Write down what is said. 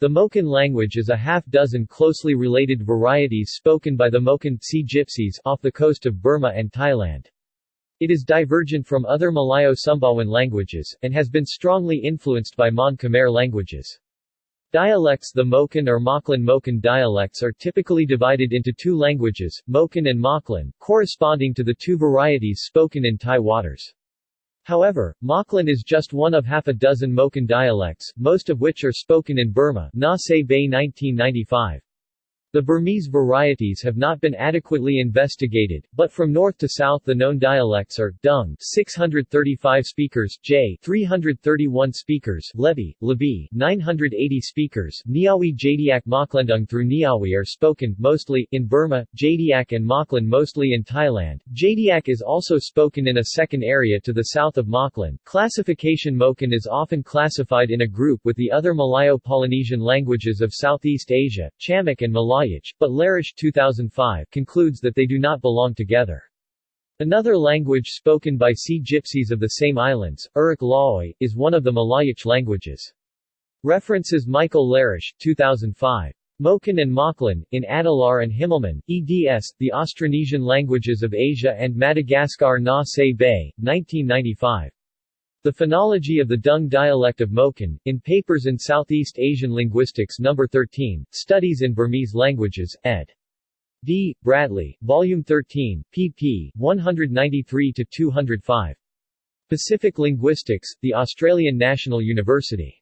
The Moken language is a half-dozen closely related varieties spoken by the Moken Sea Gypsies off the coast of Burma and Thailand. It is divergent from other Malayo-Sumbawan languages, and has been strongly influenced by Mon Khmer languages. Dialects The Moken or Moklen Moken dialects are typically divided into two languages, Moken and Moklen, corresponding to the two varieties spoken in Thai waters. However, Moklen is just one of half a dozen Moken dialects, most of which are spoken in Burma Na Bay 1995. The Burmese varieties have not been adequately investigated, but from north to south the known dialects are, Dung 635 speakers, J 331 speakers, Levi, Lebi 980 speakers, Niawi Jadiak Moklandung through Niawi are spoken, mostly, in Burma, Jadiak and Moklen mostly in Thailand. Jadiak is also spoken in a second area to the south of Moklen. Classification Moken is often classified in a group with the other Malayo-Polynesian languages of Southeast Asia, Chamic and But Larish 2005 concludes that they do not belong together. Another language spoken by Sea Gypsies of the same islands, Urak Lawoi, is one of the Malayic languages. References Michael Larish 2005. Moken and Moklen, in Adelaar and Himmelmann, eds. The Austronesian Languages of Asia and Madagascar Na Se Bay, 1995. The Phonology of the Dung dialect of Moken, in Papers in Southeast Asian Linguistics No. 13, Studies in Burmese Languages, ed. D. Bradley, Volume 13, pp. 193-205. Pacific Linguistics, The Australian National University